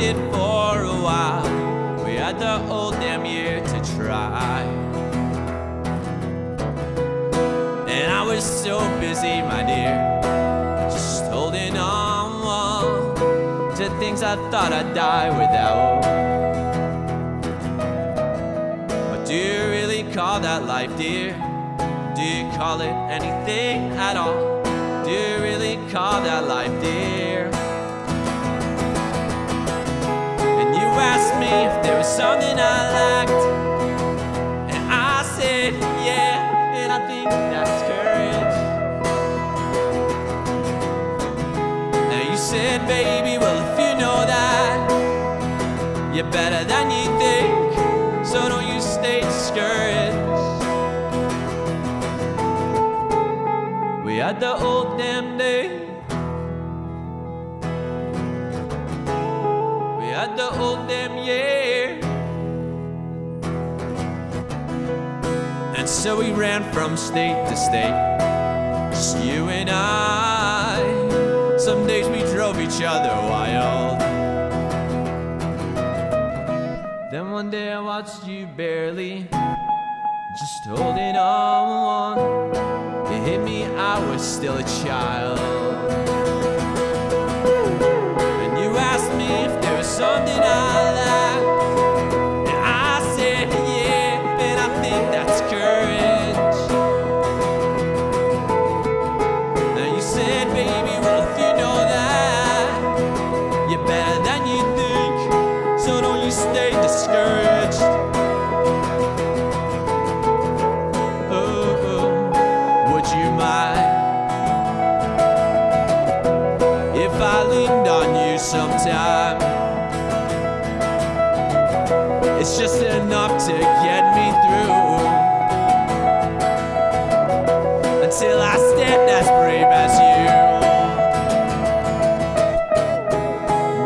for a while. We had the whole damn year to try. And I was so busy, my dear, just holding on well, to things I thought I'd die without. But do you really call that life, dear? Do you call it anything at all? Do you really call that life? Was something I liked, and I said, yeah, and I think that's courage. Now you said, baby, well, if you know that, you're better than you think, so don't you stay discouraged. We had the old damn day. We had the old damn year. So we ran from state to state. Just you and I. Some days we drove each other wild. Then one day I watched you barely, just holding on. It hit me, I was still a child. Sometime? It's just enough to get me through until I stand as brave as you.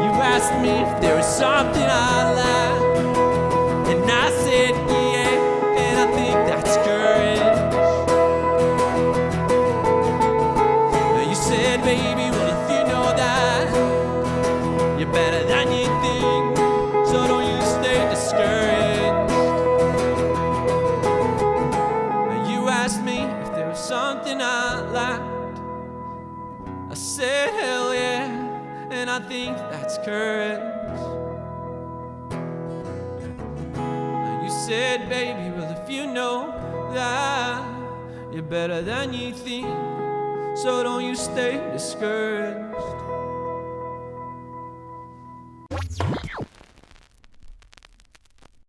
You asked me if there was something I liked, and I said yeah, and I think that's courage. I. Said, hell yeah, and I think that's courage. Now you said, baby, well, if you know that you're better than you think, so don't you stay discouraged.